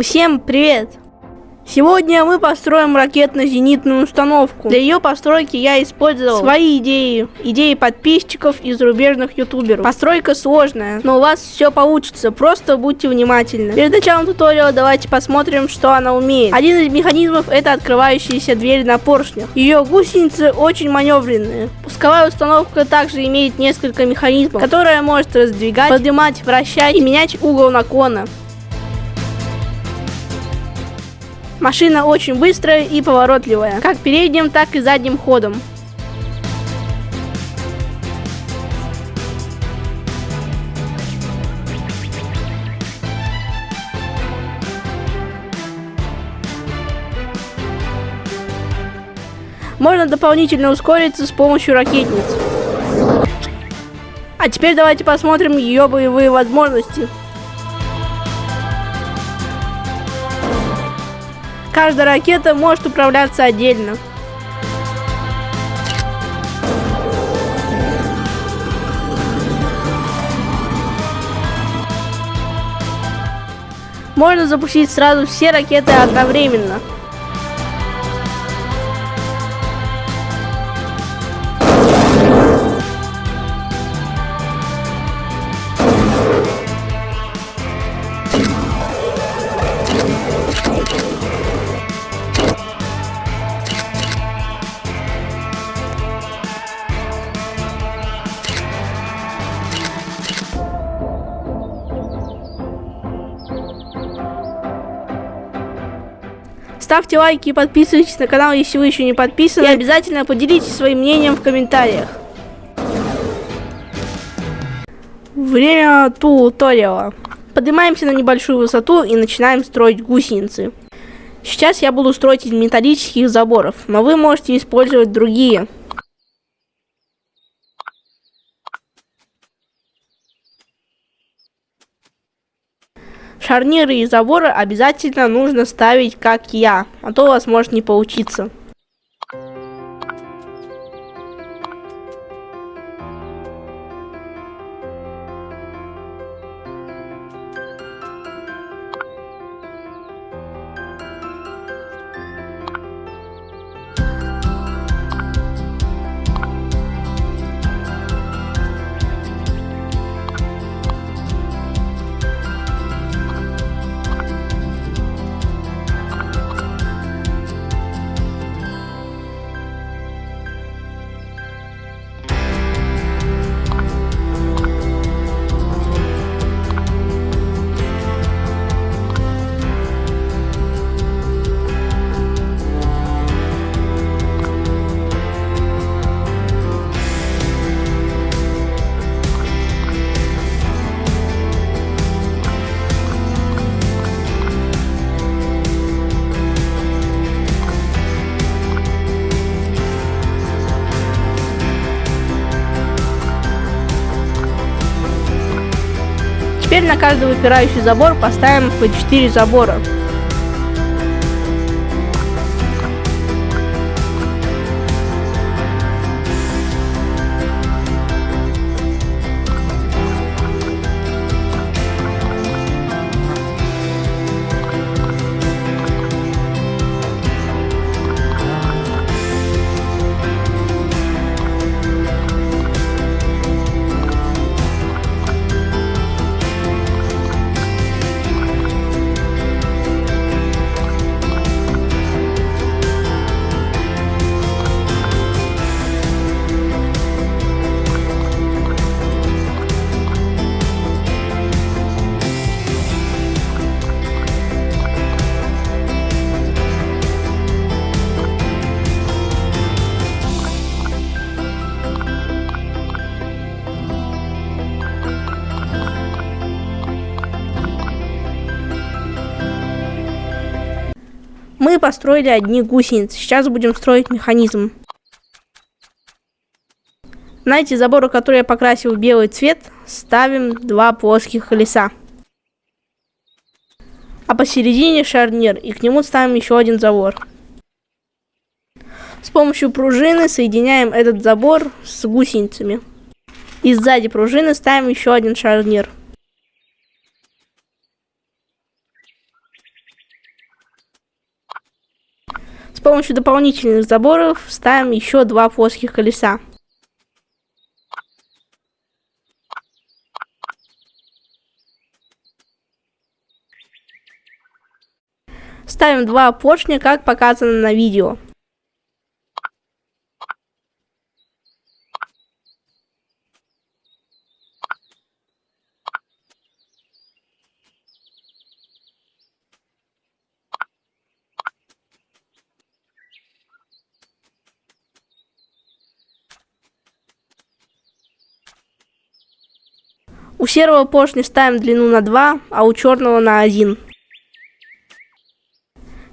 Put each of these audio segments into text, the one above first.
Всем привет! Сегодня мы построим ракетно-зенитную установку. Для ее постройки я использовал свои идеи, идеи подписчиков и зарубежных ютуберов. Постройка сложная, но у вас все получится, просто будьте внимательны. Перед началом туториала давайте посмотрим, что она умеет. Один из механизмов это открывающаяся дверь на поршнях. Ее гусеницы очень маневренные. Пусковая установка также имеет несколько механизмов, которые может раздвигать, поднимать, вращать и менять угол наклона. Машина очень быстрая и поворотливая, как передним, так и задним ходом. Можно дополнительно ускориться с помощью ракетниц. А теперь давайте посмотрим ее боевые возможности. Каждая ракета может управляться отдельно. Можно запустить сразу все ракеты одновременно. Ставьте лайки и подписывайтесь на канал, если вы еще не подписаны. И обязательно поделитесь своим мнением в комментариях. Время туториала. Поднимаемся на небольшую высоту и начинаем строить гусеницы. Сейчас я буду строить из металлических заборов, но вы можете использовать другие. Шарниры и заборы обязательно нужно ставить как я, а то у вас может не получиться. На каждый выпирающий забор поставим по 4 забора. Построили одни гусеницы. Сейчас будем строить механизм. На эти заборы, которые я покрасил в белый цвет, ставим два плоских колеса. А посередине шарнир, и к нему ставим еще один забор. С помощью пружины соединяем этот забор с гусеницами. И сзади пружины ставим еще один шарнир. Помощью дополнительных заборов ставим еще два плоских колеса. Ставим два поршня, как показано на видео. У серого поршня ставим длину на 2, а у черного на 1.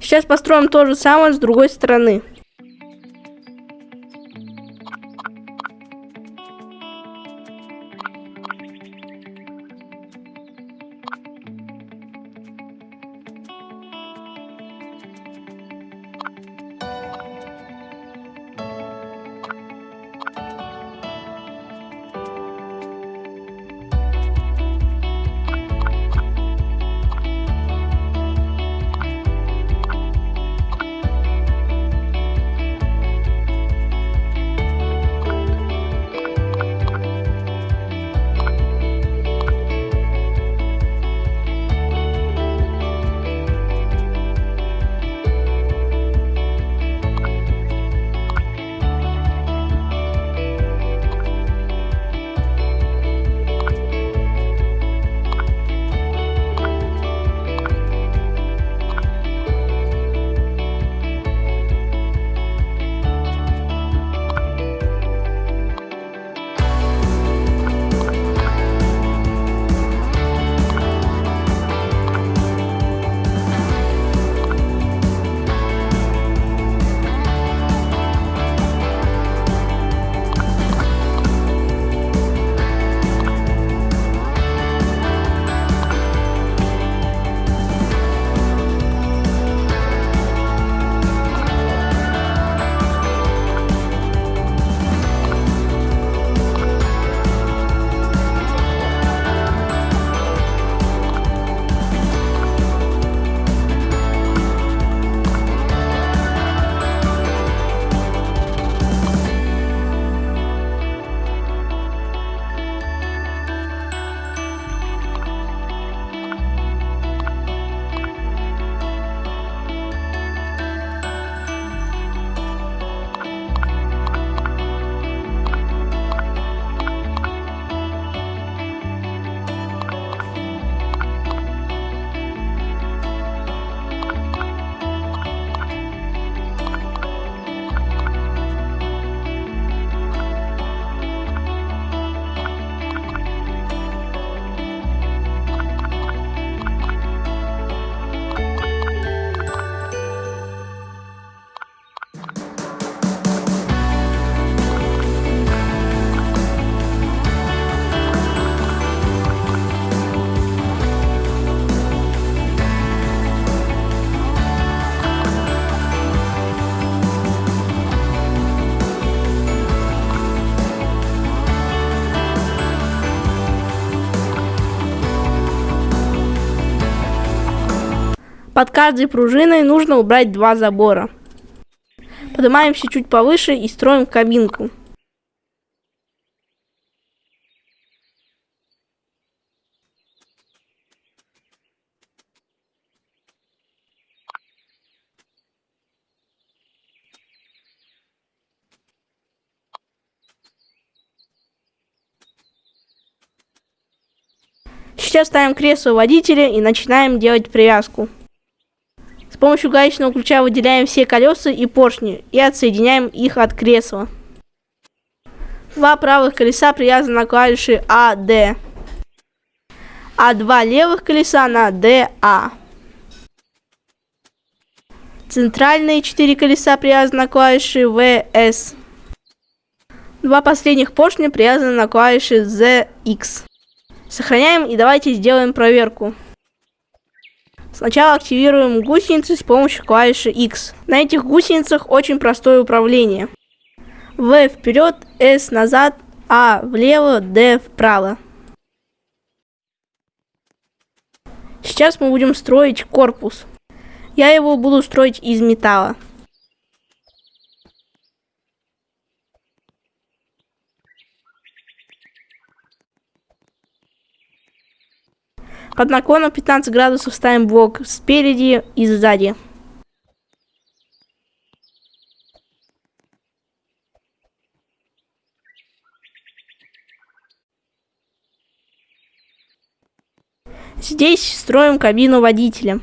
Сейчас построим то же самое с другой стороны. Под каждой пружиной нужно убрать два забора. Поднимаемся чуть повыше и строим кабинку. Сейчас ставим кресло водителя и начинаем делать привязку. С помощью гаечного ключа выделяем все колеса и поршни и отсоединяем их от кресла. Два правых колеса привязаны на клавиши А, Д, а два левых колеса на Д, А. Центральные четыре колеса привязаны на клавиши С. Два последних поршня привязаны на клавиши Z, X. Сохраняем и давайте сделаем проверку. Сначала активируем гусеницы с помощью клавиши X. На этих гусеницах очень простое управление. В вперед, S назад, А влево, D вправо. Сейчас мы будем строить корпус. Я его буду строить из металла. Под наклоном 15 градусов ставим блок спереди и сзади. Здесь строим кабину водителя.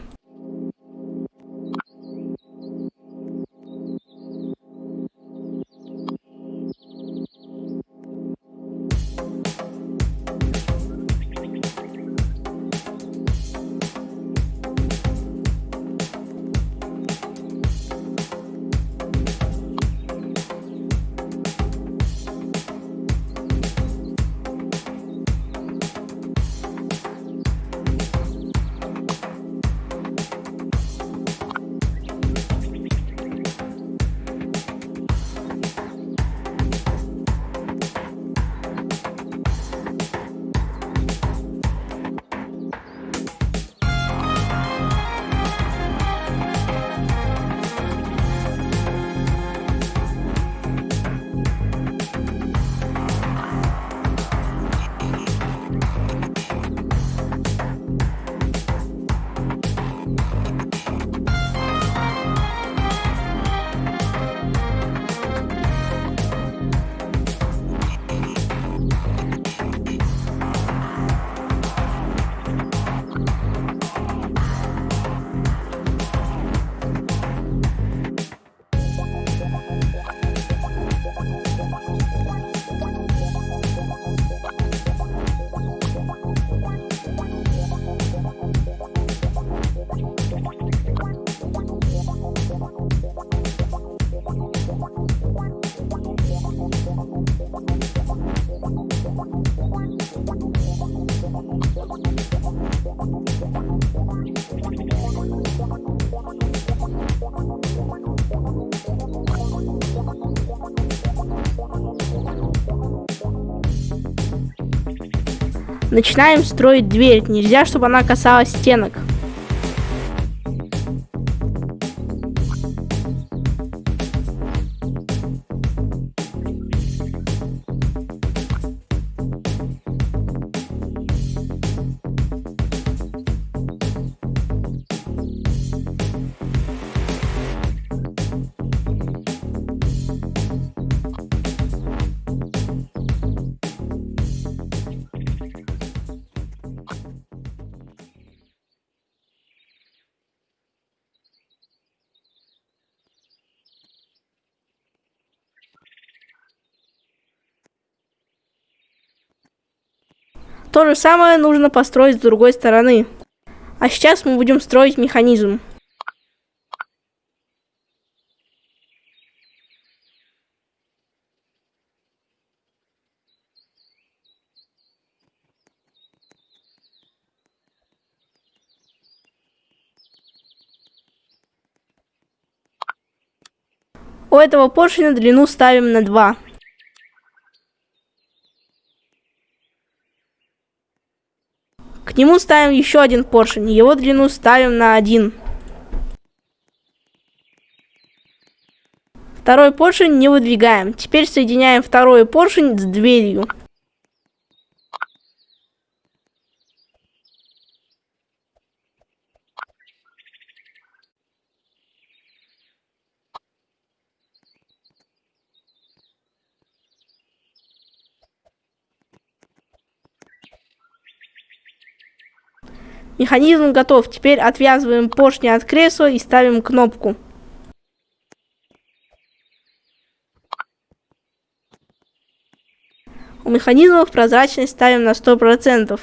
Начинаем строить дверь. Нельзя, чтобы она касалась стенок. То же самое нужно построить с другой стороны. А сейчас мы будем строить механизм. У этого поршня длину ставим на 2. К нему ставим еще один поршень. Его длину ставим на один. Второй поршень не выдвигаем. Теперь соединяем второй поршень с дверью. Механизм готов. Теперь отвязываем поршни от кресла и ставим кнопку. У механизмов прозрачность ставим на 100%.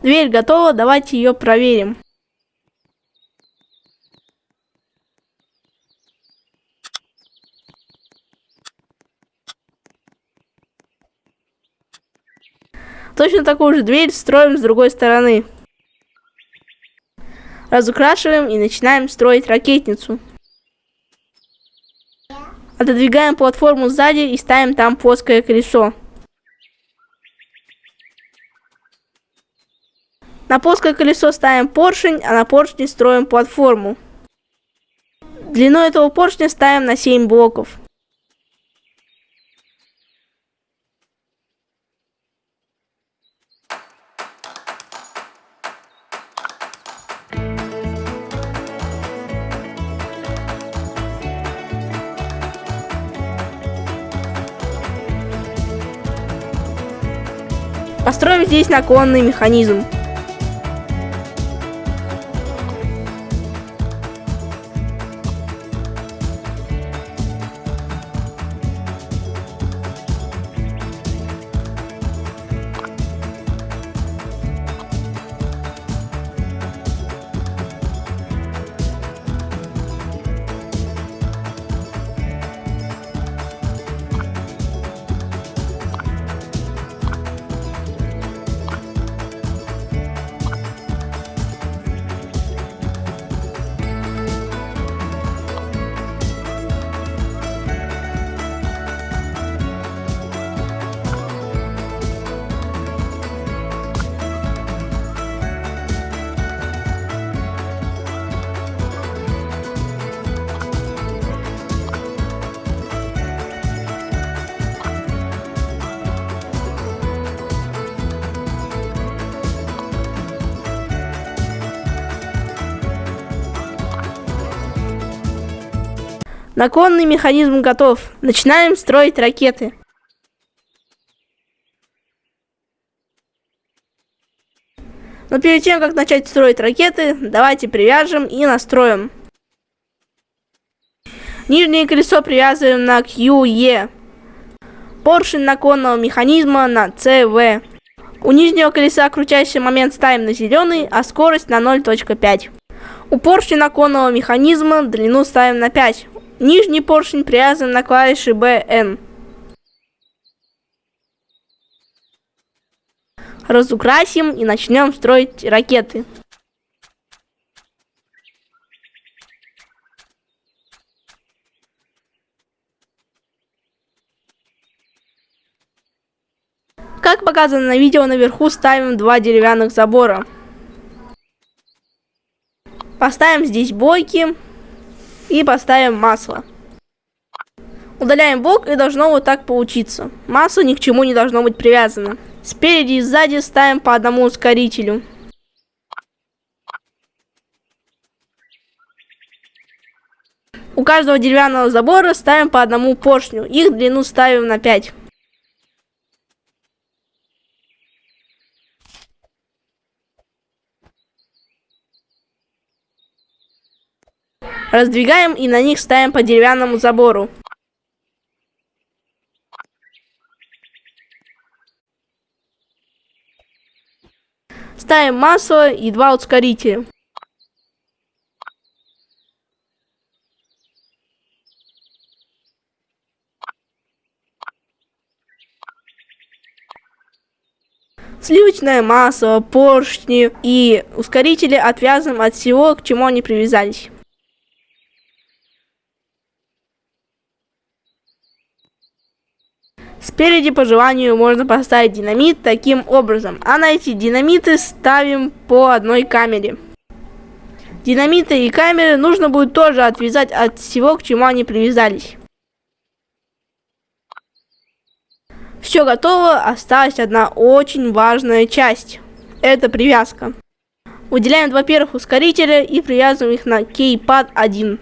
Дверь готова, давайте ее проверим. Точно такую же дверь строим с другой стороны разукрашиваем и начинаем строить ракетницу. Отодвигаем платформу сзади и ставим там плоское колесо. На плоское колесо ставим поршень, а на поршне строим платформу. Длину этого поршня ставим на 7 блоков. Здесь наклонный механизм. Наклонный механизм готов. Начинаем строить ракеты. Но перед тем, как начать строить ракеты, давайте привяжем и настроим. Нижнее колесо привязываем на QE. Поршень наклонного механизма на CV. У нижнего колеса крутящий момент ставим на зеленый, а скорость на 0.5. У поршня наклонного механизма длину ставим на 5. Нижний поршень привязан на клавиши BN. Разукрасим и начнем строить ракеты. Как показано на видео, наверху ставим два деревянных забора. Поставим здесь бойки и поставим масло. Удаляем блок и должно вот так получиться. Масло ни к чему не должно быть привязано. Спереди и сзади ставим по одному ускорителю. У каждого деревянного забора ставим по одному поршню. Их длину ставим на 5. Раздвигаем и на них ставим по деревянному забору. Ставим масло и два ускорителя. Сливочное масло, поршни и ускорители отвязываем от всего, к чему они привязались. Спереди по желанию можно поставить динамит таким образом, а на эти динамиты ставим по одной камере. Динамиты и камеры нужно будет тоже отвязать от всего, к чему они привязались. Все готово, осталась одна очень важная часть. Это привязка. Выделяем два первых ускорителя и привязываем их на кейпад 1.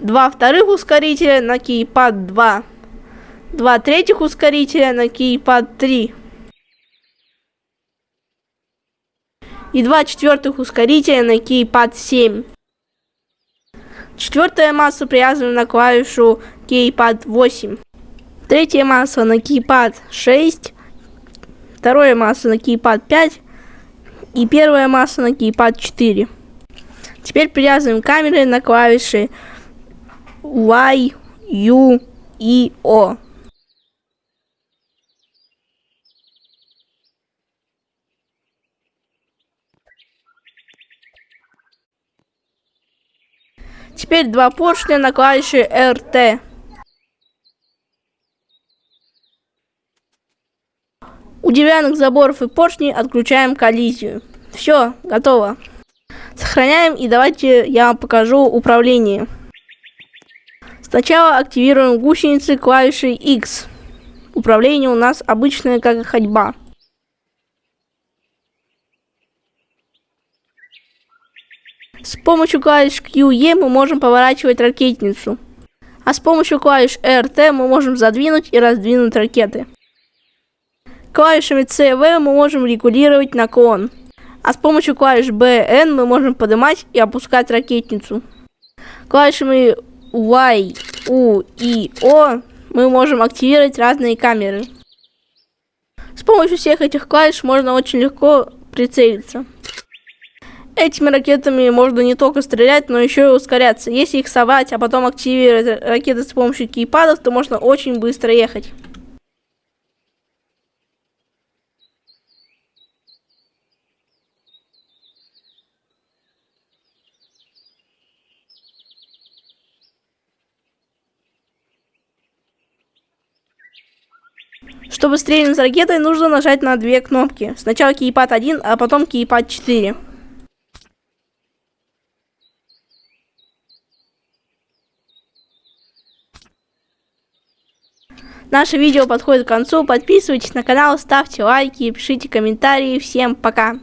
Два вторых ускорителя на кейпад 2 два третьих ускорителя на кейпад 3 и два четвертых ускорителя на кейпад 7. Четвертая масса привязана на клавишу кейпад 8. Третья масса на кейпад 6. Вторая масса на кейпад 5. И первая масса на кейпад 4. Теперь привязываем камеры на клавиши Y, U и O. Теперь два поршня на клавише RT. У деревянных заборов и поршней отключаем коллизию. Все, готово. Сохраняем и давайте я вам покажу управление. Сначала активируем гусеницы клавишей X. Управление у нас обычное, как и ходьба. С помощью клавиш QE мы можем поворачивать ракетницу. А с помощью клавиш RT мы можем задвинуть и раздвинуть ракеты. Клавишами C и V мы можем регулировать наклон. А с помощью клавиш B и N мы можем поднимать и опускать ракетницу. Клавишами Y, U и O мы можем активировать разные камеры. С помощью всех этих клавиш можно очень легко прицелиться. Этими ракетами можно не только стрелять, но еще и ускоряться. Если их совать, а потом активировать ракеты с помощью кейпадов, то можно очень быстро ехать. Чтобы стрельнуть с ракетой, нужно нажать на две кнопки. Сначала кейпад 1, а потом кейпад 4. Наше видео подходит к концу. Подписывайтесь на канал, ставьте лайки, пишите комментарии. Всем пока!